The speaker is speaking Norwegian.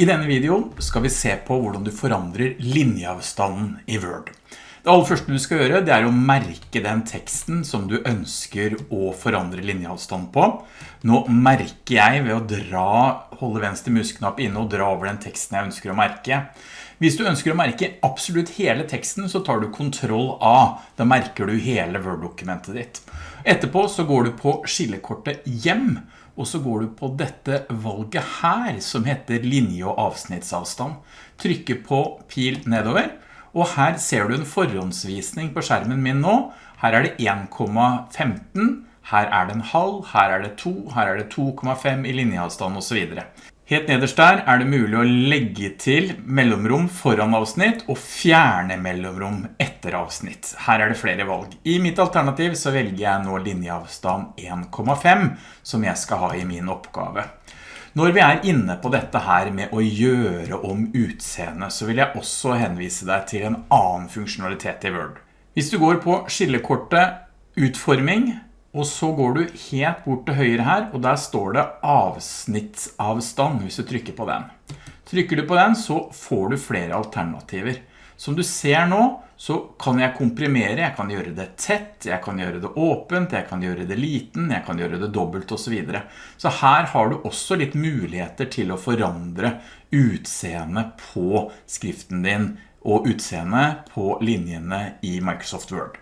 I denne videoen skal vi se på hvordan du forandrer linjeavstanden i Word. Det aller første du skal gjøre det er å merke den teksten som du ønsker å forandre linjeavstand på. Nå merker jeg ved å dra, holde venstre musknapp inne og dra over den teksten jeg ønsker å merke. Hvis du ønsker å merke absolutt hele teksten så tar du kontroll A. Da merker du hele Word-dokumentet ditt. Etterpå så går du på skillekortet hjem og så går du på dette valget her som heter linje- og avsnittsavstand. Trykker på pil nedover, og her ser du en forhåndsvisning på skjermen min nå. Her er det 1,15, her er det en halv, her er det 2, her er det 2,5 i linjeavstand og så videre. Helt nederst der er det mulig å legge til mellomrom foran avsnitt og fjerne mellomrom etter avsnitt. Her er det flere valg. I mitt alternativ så velger jeg nå linjeavstand 1,5 som jeg skal ha i min oppgave. Når vi er inne på dette her med å gjøre om utseende, så vil jeg også henvise deg til en annen funksjonalitet i Word. Hvis du går på skillekortet utforming, og så går du helt bort til høyre her, og der står det avsnittsavstand hvis du trykker på den. Trykker du på den, så får du flere alternativer. Som du ser nå, så kan jeg komprimere, jeg kan gjøre det tett, jeg kan gjøre det åpent, jeg kan gjøre det liten, jeg kan gjøre det dobbelt og så videre. Så her har du også litt muligheter til å forandre utseende på skriften din og utseende på linjene i Microsoft Word.